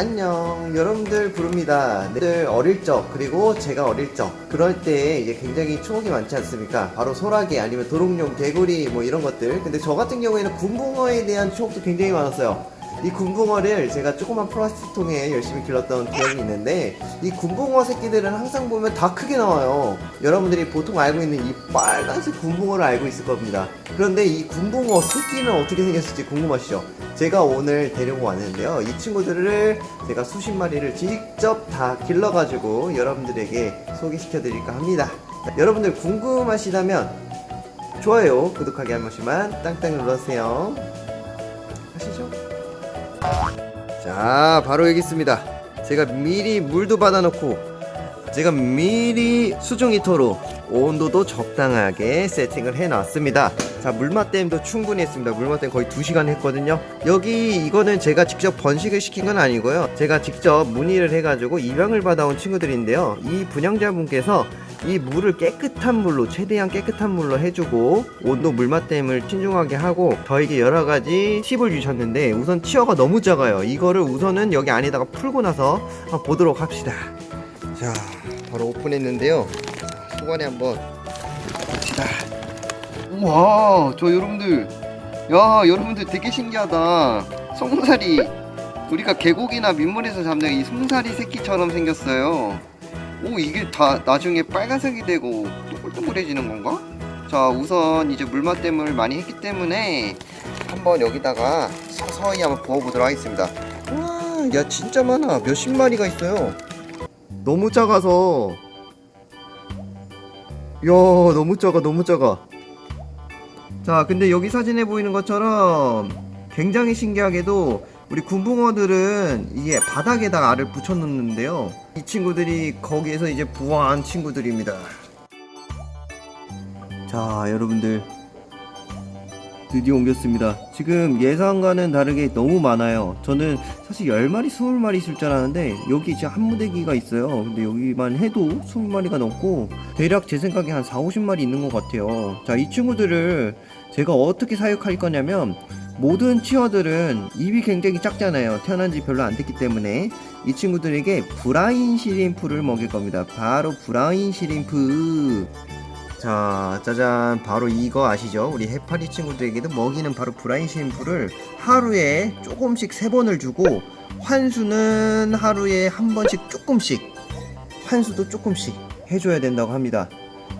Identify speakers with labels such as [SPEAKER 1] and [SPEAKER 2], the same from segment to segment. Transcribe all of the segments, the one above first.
[SPEAKER 1] 안녕. 여러분들 부릅니다. 늘 어릴 적 그리고 제가 어릴 적. 그럴 때 이제 굉장히 추억이 많지 않습니까? 바로 소라게 아니면 도롱뇽 개구리 뭐 이런 것들. 근데 저 같은 경우에는 군붕어에 대한 추억도 굉장히 많았어요 이 군붕어를 제가 조그만 플라스틱 통에 열심히 길렀던 기억이 있는데 이 군붕어 새끼들은 항상 보면 다 크게 나와요. 여러분들이 보통 알고 있는 이 빨간색 군붕어를 알고 있을 겁니다. 그런데 이 군붕어 새끼는 어떻게 생겼을지 궁금하시죠? 제가 오늘 데리고 왔는데요. 이 친구들을 제가 수십 마리를 직접 다 길러가지고 여러분들에게 소개시켜 드릴까 합니다. 여러분들 궁금하시다면 좋아요 구독하기 한 번씩만 땅땅 눌러주세요 자 바로 여기 있습니다. 제가 미리 물도 받아놓고 제가 미리 수중 히터로 온도도 적당하게 세팅을 해놨습니다. 자 물맛댐도 충분히 했습니다. 물맛댐 거의 2시간 했거든요. 여기 이거는 제가 직접 번식을 시킨 건 아니고요. 제가 직접 문의를 해가지고 입양을 받아온 친구들인데요. 이 분양자분께서 이 물을 깨끗한 물로 최대한 깨끗한 물로 해주고 온도 물맛댐을 신중하게 하고 저에게 여러가지 팁을 주셨는데 우선 치어가 너무 작아요. 이거를 우선은 여기 안에다가 풀고 나서 한번 보도록 합시다. 자 바로 오픈했는데요. 자, 소관에 한번 봅시다. 우와 저 여러분들. 야 여러분들 되게 신기하다. 송사리. 우리가 계곡이나 민물에서 잡는 이 송사리 새끼처럼 생겼어요 오 이게 다 나중에 빨간색이 되고 동글동글해지는 건가? 자 우선 이제 물맛댐을 많이 했기 때문에 한번 여기다가 서서히 한번 부어보도록 하겠습니다. 와야 진짜 많아. 몇십 마리가 있어요. 너무 작아서. 야 너무 작아 너무 작아. 자 근데 여기 사진에 보이는 것처럼 굉장히 신기하게도 우리 군붕어들은 이게 바닥에다가 알을 붙여 놓는데요. 이 친구들이 거기에서 이제 부화한 친구들입니다. 자 여러분들. 드디어 옮겼습니다. 지금 예상과는 다르게 너무 많아요. 저는 사실 10마리 20마리 있을 줄 알았는데 여기 이제 한 무대기가 있어요. 근데 여기만 해도 20마리가 넘고 대략 제 생각에 한 4, 50마리 있는 것 같아요. 자 이 친구들을 제가 어떻게 사육할 거냐면 모든 치어들은 입이 굉장히 작잖아요. 태어난 지 별로 안 됐기 때문에 이 친구들에게 브라인 시림프를 먹일 겁니다. 바로 브라인 시림프. 자 짜잔. 바로 이거 아시죠? 우리 해파리 친구들에게도 먹이는 바로 브라인 시림프를 하루에 조금씩 세 번을 주고 환수는 하루에 한 번씩 조금씩 환수도 조금씩 해줘야 된다고 합니다.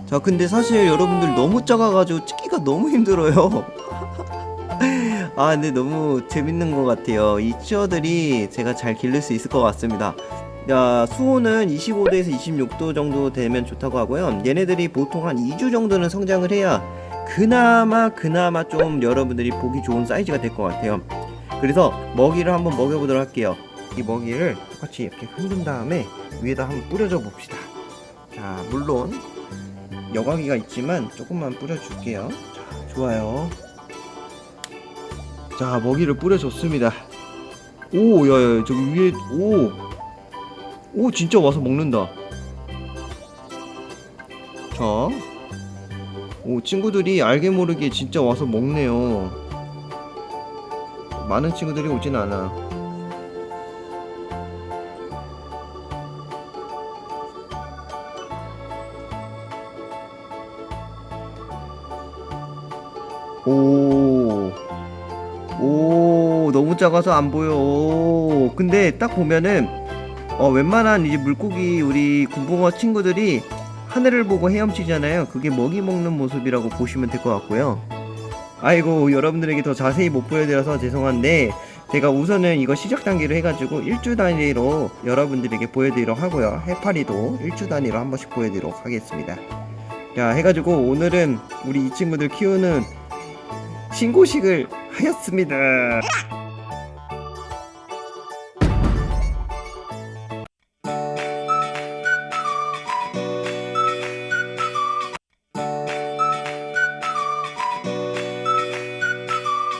[SPEAKER 1] 자 근데 사실 여러분들 너무 작아가지고 찍기가 너무 힘들어요 아 근데 너무 재밌는 것 같아요. 이 치어들이 제가 잘 기를 수 있을 것 같습니다. 야 수온은 25도에서 26도 정도 되면 좋다고 하고요. 얘네들이 보통 한 2주 정도는 성장을 해야 그나마 그나마 좀 여러분들이 보기 좋은 사이즈가 될 것 같아요. 그래서 먹이를 한번 먹여보도록 할게요. 이 먹이를 똑같이 이렇게 흔든 다음에 위에다 한번 뿌려줘 봅시다. 자 물론 여과기가 있지만 조금만 뿌려줄게요. 자 좋아요 자 먹이를 뿌려줬습니다. 오 야야 저기 위에 오. 오 진짜 와서 먹는다. 자, 오 친구들이 알게 모르게 진짜 와서 먹네요. 많은 친구들이 오진 않아. 오, 오, 너무 작아서 안 보여. 오, 근데 딱 보면은 어, 웬만한 이제 물고기 우리 군붕어 친구들이 하늘을 보고 헤엄치잖아요. 그게 먹이 먹는 모습이라고 보시면 될 것 같고요. 아이고 여러분들에게 더 자세히 못 보여드려서 죄송한데 제가 우선은 이거 시작 단계로 해가지고 일주 단위로 여러분들에게 보여드리도록 하고요. 해파리도 일주 단위로 한 번씩 보여드리도록 하겠습니다. 자 해가지고 오늘은 우리 이 친구들 키우는 신고식을 하였습니다.